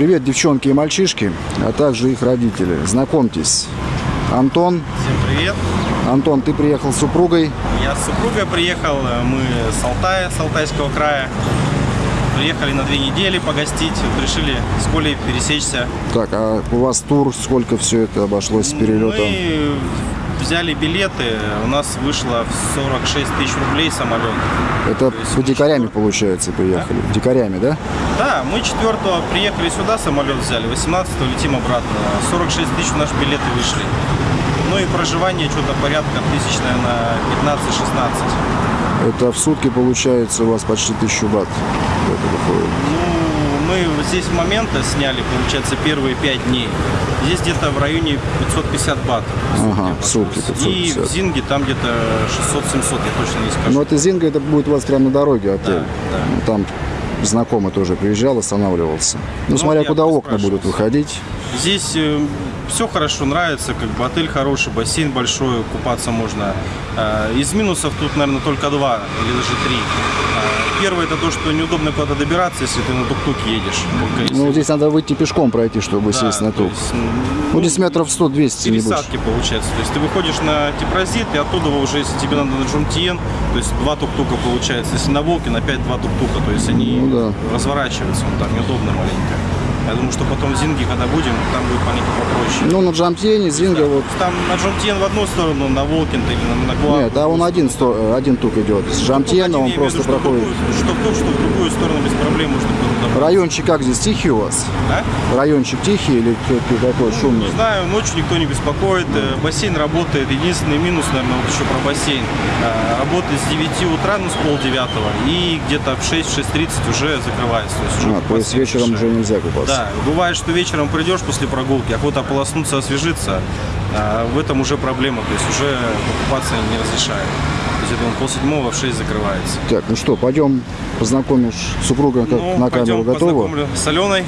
привет, девчонки и мальчишки, а также их родители. Знакомьтесь, Антон. Всем привет. Антон, ты приехал с супругой. Я с супругой приехал, мы с Алтая, с Алтайского края. Приехали на две недели погостить, вот решили с Колей пересечься. Так, а у вас тур, сколько все это обошлось с перелетом? Мы взяли билеты, у нас вышло в 46 тысяч рублей самолет. Это по дикарями, получается, приехали? Дикарями, да? Да, мы 4 приехали сюда, самолет взяли, 18 летим обратно. 46 тысяч наши билеты вышли. Ну и проживание что-то порядка тысяч, наверное, 15-16. Это в сутки получается у вас почти тысячу бат. Это выходит. Ну, мы здесь момента сняли, получается, первые 5 дней. Здесь где-то в районе 550 бат. Ага, в сутки И 550. в Зинге там где-то 600-700, я точно не скажу. Ну, это Зинга, это будет у вас прямо на дороге отель. Да, да. Там знакомый тоже приезжал, останавливался. Ну, Ну, смотря куда окна будут выходить. Здесь все хорошо, нравится, как бы отель хороший, бассейн большой, купаться можно. Э, Из минусов тут, наверное, только два или даже три. Первое это то, что неудобно куда-то добираться, если ты на тук-туке едешь. Только если- Ну, здесь надо выйти пешком пройти, чтобы Да, сесть на тук. есть, Ну, здесь метров 100-200, не больше. пересадки получается. То есть ты выходишь на Типрозит, и оттуда уже, если тебе надо на Джумтиен, то есть два тук-тука получается. Если на Волке, опять два тук-тука. То есть они Ну да. разворачиваются, он там неудобно маленько. Я думаю, что потом в Зинге, когда будем, там будет маленько попроще. Ну, на Джамтьене, Зинга, вот. Там на Джумтиен в одну сторону, на Волкин или на, на Гуа. Нет, а он один, сто- один тук идет. С Джамтьена он просто проходит. Что в ту, что в другую сторону без проблем можно было. Райончик как здесь? Тихий у вас? А? Райончик тихий или все-таки такой шумный? Не знаю, ночью никто не беспокоит, э, бассейн работает. Единственный минус, наверное, вот еще про бассейн. Э, Работает с 9 утра, ну, с полдевятого, и где-то в 6-6.30 уже закрывается. То есть, А, то есть вечером уже нельзя купаться. Да, бывает, что вечером придешь после прогулки, охота ополоснуться, освежиться, а в этом уже проблема, то есть уже покупаться не разрешают. То есть, я думаю, полседьмого в 6 закрывается. Так, ну что, пойдем познакомишь супруга как Ну, на камеру готова? познакомлю с Аленой.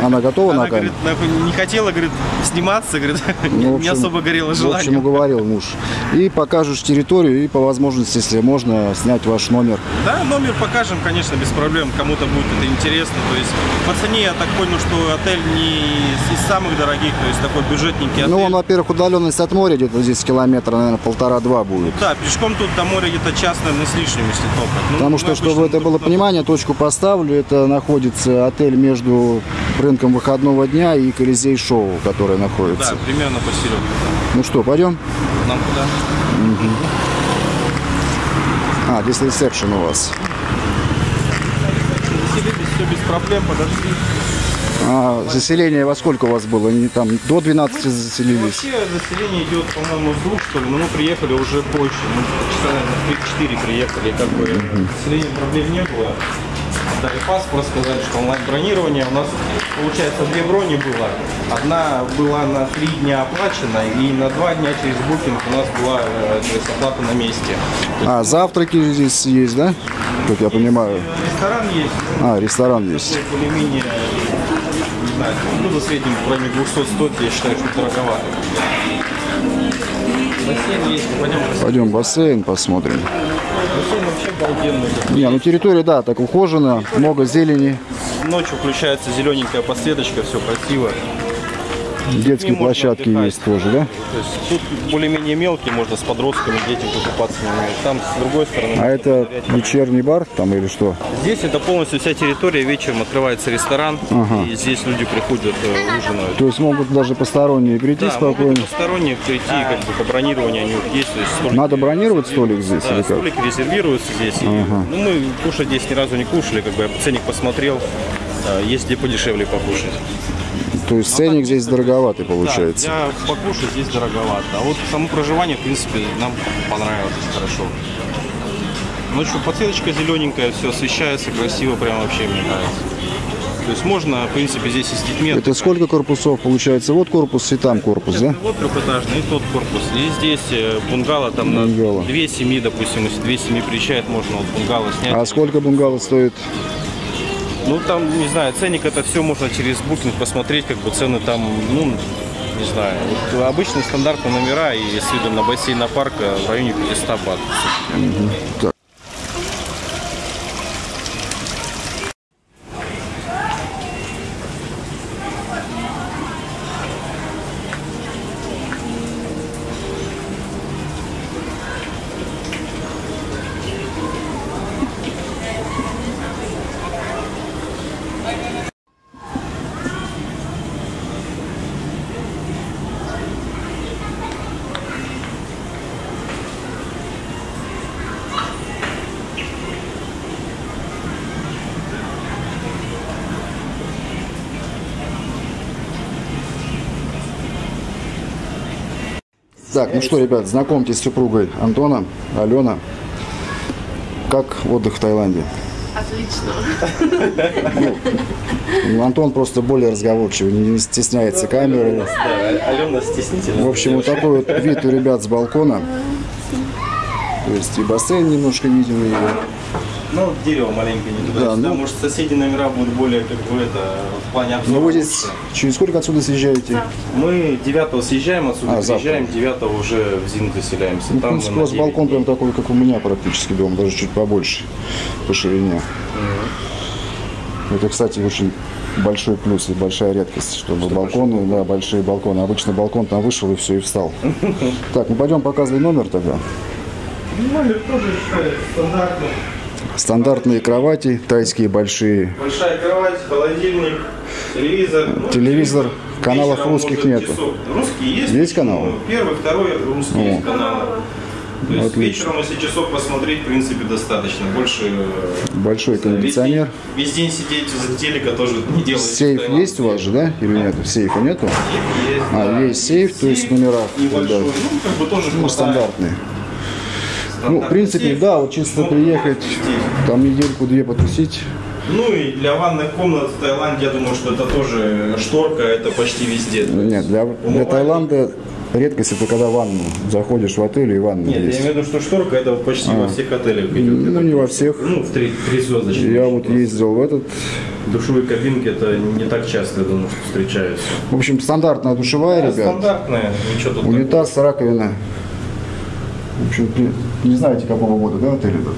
Она готова Она на камеру? говорит, «Нахуй не хотела, говорит, сниматься, говорит, не, Ну, в не общем, особо горело В общем, желание. уговорил муж. И покажешь территорию, и по возможности, если можно, снять ваш номер. Да, номер покажем, конечно, без проблем. Кому-то будет это интересно. То есть по цене я так понял, что отель не из самых дорогих, то есть такой бюджетненький отель. Ну, он, во-первых, удаленность от моря где-то здесь километра, наверное, полтора-два будет. Да, пешком тут до моря где-то час, наверное, с лишним, если топать. Ну, Потому что, чтобы это было тут- понимание, точку поставлю, это находится отель между рынком выходного дня и Колизей Шоу, который Да, находится. примерно посередине. Ну что, пойдем? Нам куда? А, здесь ресепшн у вас. Все без проблем, подошли. А заселение во сколько у вас было? Не там до 12 заселились? Вообще заселение идет, по-моему, с двух, что ли, но мы приехали уже позже. Мы часа, наверное, 3-4 приехали, как бы заселения проблем не было. Дали паспорт, сказали, что онлайн-бронирование. У нас, получается, две брони было. Одна была на три дня оплачена, и на два дня через букинг у нас была э, оплата на месте. А, завтраки здесь есть, да? Как я понимаю. Ресторан есть, А, ресторан есть. более-менее, знаю, ну, за средним в районе 200 стоит, я считаю, что дороговато. Бассейн есть, пойдем Пойдем бассейн посмотрим. Бассейн вообще обалденный. Не, ну территория, да, так ухожена, много зелени, Ночью включается зелененькая подсветочка, все красиво. Детские площадки есть тоже, да? То есть тут более-менее мелкие, можно с подростками, детям покупаться. Там с другой стороны. А это погулять. вечерний бар там или что? Здесь это полностью вся территория. Вечером открывается ресторан, и здесь люди приходят, э, ужинают. То есть могут даже посторонние прийти Да, могут спокойно. посторонние прийти, как бы по бронированию они есть. то есть столики Надо бронировать столик здесь Да, или как? столики резервируются здесь. И, ну, мы кушать здесь ни разу не кушали, как бы я ценник посмотрел. э, Есть где подешевле покушать. То есть ценник здесь дороговатый получается. Да, для покушать здесь дороговато. А вот само проживание, в принципе, нам понравилось хорошо. Ночью подсветочка зелененькая, все освещается красиво, прям вообще мне нравится. То есть можно, в принципе, здесь и с детьми. Это сколько корпусов получается? Вот корпус и там корпус, да? Вот трехэтажный, и тот корпус. И здесь э, бунгало, там Бунгало. на две семьи, допустим, если две семьи приезжает, можно вот бунгало снять. А сколько бунгало стоит? Ну, там, не знаю, ценник это все можно через букинг посмотреть, как бы цены там, ну, не знаю. Вот обычные стандартные номера и с видом на бассейн на парк э, в районе 500 бат. Так. Так, ну что, ребят, знакомьтесь с супругой Антона, Алена. Как отдых в Таиланде? Отлично. Ну, Антон просто более разговорчивый, не стесняется камеры. Да, Алена стеснительная. В общем, вот такой вот вид у ребят с балкона. То есть и бассейн немножко виден, и Ну, дерево маленькое не туда. Да, сюда. ну- Может, соседи номера будут более, как бы, это, в плане обзора. Ну вы здесь через сколько отсюда съезжаете? Мы 9 съезжаем отсюда, А, приезжаем, 9 уже в Зин заселяемся. Ну, в Там мы принципе, у вас 9 балкон прям такой, как у меня практически дом, даже чуть побольше по ширине. Это, кстати, очень большой плюс и большая редкость, чтобы балконы, да, большие балконы. Обычно балкон там вышел и все, и встал. Так, ну пойдем показывай номер тогда. Номер тоже стандартный. Стандартные кровати, тайские большие. Большая кровать, холодильник, телевизор. Ну, Телевизор, каналов вечером русских часов. Русские есть. Есть каналы? Первый, второй русские есть каналы. То есть Отлично. вечером, если часов посмотреть, в принципе, достаточно. Больше э, Большой весь день- кондиционер. Весь день сидеть за телека тоже не делается. Сейф Таиланде. есть у вас же, да? Или нет? Сейфа нету? Сейф есть, А, да. есть сейф, то есть номера, Небольшой. да. Ну, как бы тоже Ну, хватает. Ну, в принципе, сейф. да, вот чисто приехать, там недельку-две потусить. Ну и для ванных комнат в Таиланде, я думаю, что это тоже шторка, это почти везде. Ну, Нет, для, для. Таиланда редкость это когда ванну. Заходишь в отель и ванна Нет, я есть. имею в виду, что шторка это почти во всех отелях идет. Ну, не во всех. Ну, в три, три звездочки. Я вот ездил в этот. Душевые кабинки это не так часто, я думаю, что встречаются. В общем, стандартная душевая, Да, ребят. Стандартная, ничего тут Унитаз, раковина. В общем, не знаете, какого года, да, отель этот?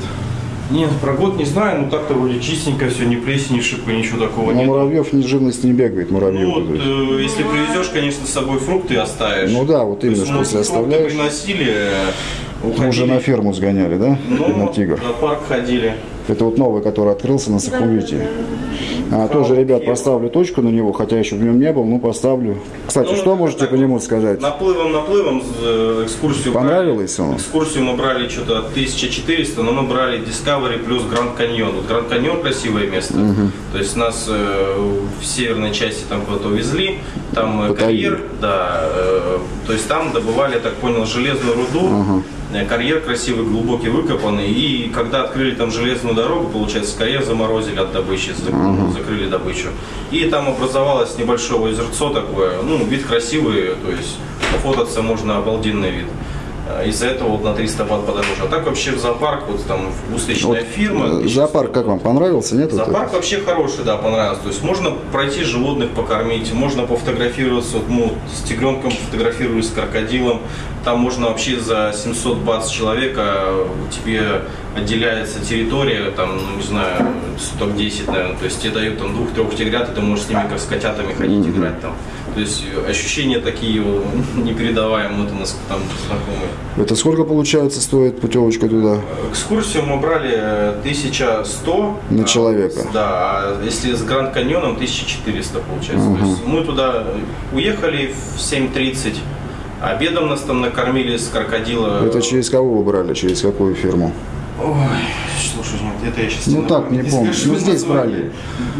Нет, про год не знаю, но так-то вроде чистенько все, ни плесени, ни шипа, ничего такого Но нет. муравьев ни живность не бегает, муравьев. Ну, вот, э, если привезешь, конечно, с собой фрукты оставишь. Ну да, вот именно, что если фрукты оставляешь. приносили, э, Мы уходили. уже на ферму сгоняли, да? Ну, на тигр. на парк ходили. Это вот новый, который открылся на Сахувите. А, тоже, ребят, поставлю точку на него, хотя еще в нем не был, ну поставлю. Кстати, Ну, что можете так по нему сказать? Наплывом, наплывом э, экскурсию Понравилось брали. он? Экскурсию мы брали что-то 1400, но мы брали Discovery плюс Гранд Каньон. Вот Гранд Каньон красивое место. То есть нас э, в северной части там куда-то увезли, там э, карьер, да, э, то есть там добывали, я так понял, железную руду. Э, Карьер красивый, глубокий, выкопанный. И когда открыли там железную дорогу, получается, карьер заморозили от добычи, за- закрыли добычу. И там образовалось небольшое озерцо такое. Ну, вид красивый, то есть пофотаться можно обалденный вид. Э, Из-за этого вот на 300 бат подороже. А так вообще в зоопарк, вот там устричная фирма. Э, Зоопарк как вам понравился, нет? вот Зоопарк вообще хороший, да, понравился. То есть можно пройти животных покормить, можно пофотографироваться, вот, ну, с тигренком фотографируюсь, с крокодилом. Там можно вообще за 700 бат с человека тебе отделяется территория, там, ну, не знаю, 110, наверное. То есть тебе дают там двух-трех тигрят, и ты можешь с ними как с котятами ходить играть там. То есть э, ощущения такие э, непередаваемые, вот у нас там знакомые. это? Это сколько, получается, стоит путевочка туда? Экскурсию мы брали э, 1100 На а, человека. Да, а если с Гранд Каньоном 1400 получается. То есть мы туда уехали в 7.30, обедом нас там накормили с крокодила. Это через кого вы брали, через какую фирму? Ой, слушай, это я сейчас Ну, так, не помню. Ну, здесь брали.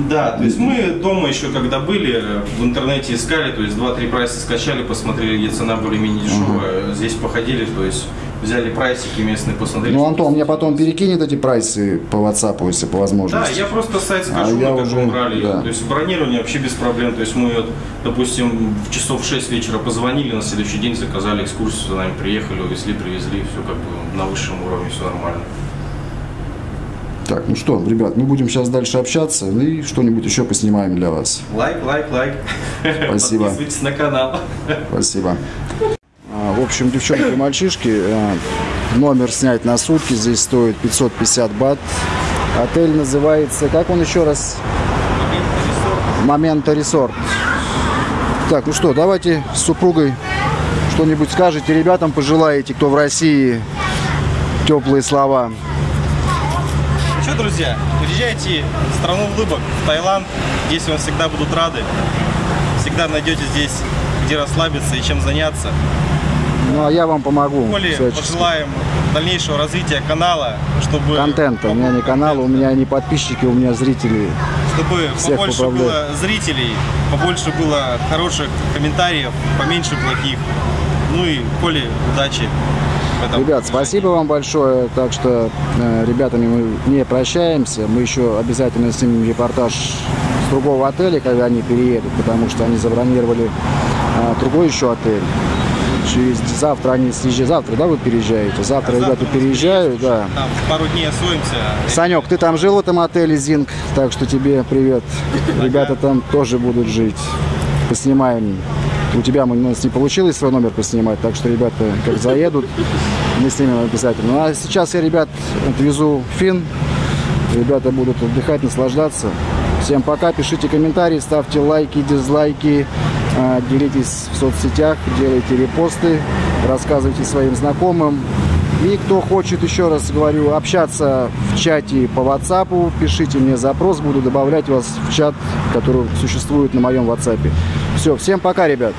Да, то есть мы дома еще когда были, в интернете искали, то есть 2-3 прайса скачали, посмотрели, где цена более-менее дешевая. Здесь походили, то есть взяли прайсики местные, посмотрели. Ну, Антон мне потом перекинет эти прайсы по WhatsApp, если по Да, возможности. я просто сайт скажу, А я уже, брали. да. То есть бронирование вообще без проблем. То есть мы, вот, допустим, в часов в 6 вечера позвонили, на следующий день заказали экскурсию, за нами приехали, увезли, привезли, все как бы на высшем уровне, все нормально. Так, ну что, ребят, мы будем сейчас дальше общаться ну и что-нибудь еще поснимаем для вас. Лайк, лайк, лайк. Спасибо. Подписывайтесь на канал. Спасибо. Общем, девчонки и мальчишки, э, номер снять на сутки здесь стоит 550 бат. Отель называется, как он еще раз? Момента Ресорт. Так, ну что, давайте с супругой что-нибудь скажете ребятам, пожелаете, кто в России, теплые слова. Ну что, друзья, приезжайте в страну улыбок, в Таиланд. Здесь вам всегда будут рады. Всегда найдете здесь, где расслабиться и чем заняться. Ну, а я вам помогу. Более пожелаем дальнейшего развития канала, чтобы Контента. У меня не канал, у меня не подписчики, у меня зрители. чтобы Всех побольше поправляю. было зрителей, побольше было хороших комментариев, поменьше плохих. Ну и Коле удачи. Ребят, спасибо вам большое. Так что э, ребятами мы не прощаемся. Мы еще обязательно снимем репортаж с другого отеля, когда они переедут, потому что они забронировали э, другой еще отель. Через завтра они съезжают. Завтра, да, вы переезжаете? Завтра, А ребята завтра переезжают, да. Там пару дней освоимся. Санек, ты там жил в этом отеле Зинг, так что тебе привет. Ребята там тоже будут жить. Поснимаем. У тебя мы- у нас не получилось свой номер поснимать, так что ребята как заедут, мы снимем обязательно. Ну а сейчас я ребят отвезу в Фин. Ребята будут отдыхать, наслаждаться. Всем пока, пишите комментарии, ставьте лайки, дизлайки, делитесь в соцсетях, делайте репосты, рассказывайте своим знакомым. И кто хочет, еще раз говорю, общаться в чате по WhatsApp, пишите мне запрос, буду добавлять вас в чат, который существует на моем WhatsApp. Все, всем пока, ребят.